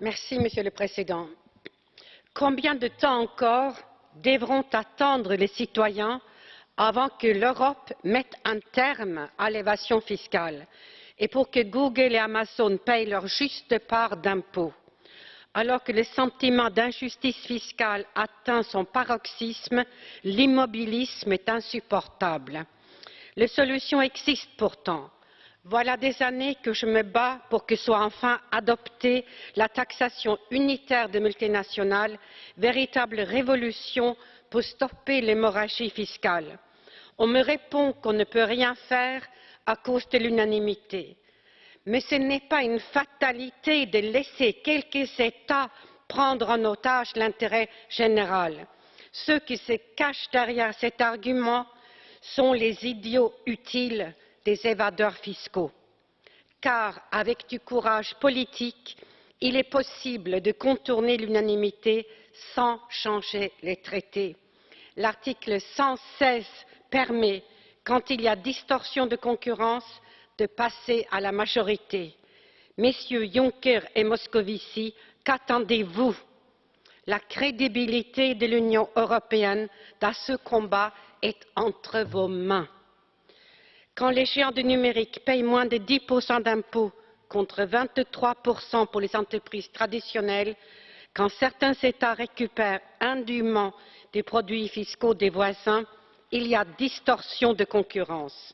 Monsieur le Président. Combien de temps encore devront attendre les citoyens avant que l'Europe mette un terme à l'évasion fiscale et pour que Google et Amazon payent leur juste part d'impôts? Alors que le sentiment d'injustice fiscale atteint son paroxysme, l'immobilisme est insupportable. Les solutions existent pourtant. Voilà des années que je me bats pour que soit enfin adoptée la taxation unitaire des multinationales, véritable révolution pour stopper l'hémorragie fiscale. On me répond qu'on ne peut rien faire à cause de l'unanimité. Mais ce n'est pas une fatalité de laisser quelques États prendre en otage l'intérêt général. Ceux qui se cachent derrière cet argument sont les idiots utiles des évadeurs fiscaux. Car avec du courage politique, il est possible de contourner l'unanimité sans changer les traités. L'article 116 permet, quand il y a distorsion de concurrence, de passer à la majorité. Messieurs Juncker et Moscovici, qu'attendez-vous? La crédibilité de l'Union européenne dans ce combat est entre vos mains. Quand les géants du numérique payent moins de 10% d'impôts contre 23% pour les entreprises traditionnelles, quand certains États récupèrent indûment des produits fiscaux des voisins, il y a distorsion de concurrence.